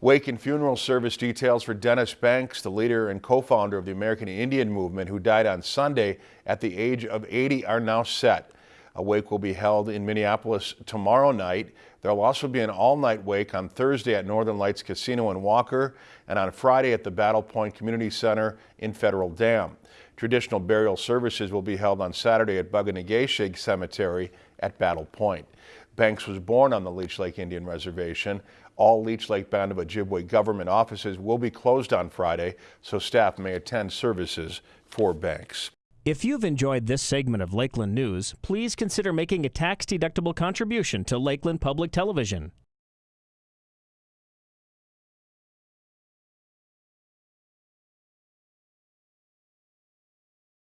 Wake and funeral service details for Dennis Banks, the leader and co-founder of the American Indian Movement who died on Sunday at the age of 80 are now set. A wake will be held in Minneapolis tomorrow night. There will also be an all-night wake on Thursday at Northern Lights Casino in Walker and on Friday at the Battle Point Community Center in Federal Dam. Traditional burial services will be held on Saturday at Bug-O-Nay-Ge-Shig Cemetery at Battle Point. Banks was born on the Leech Lake Indian Reservation. All Leech Lake Band of Ojibwe government offices will be closed on Friday, so staff may attend services for Banks. If you've enjoyed this segment of Lakeland News, please consider making a tax-deductible contribution to Lakeland Public Television.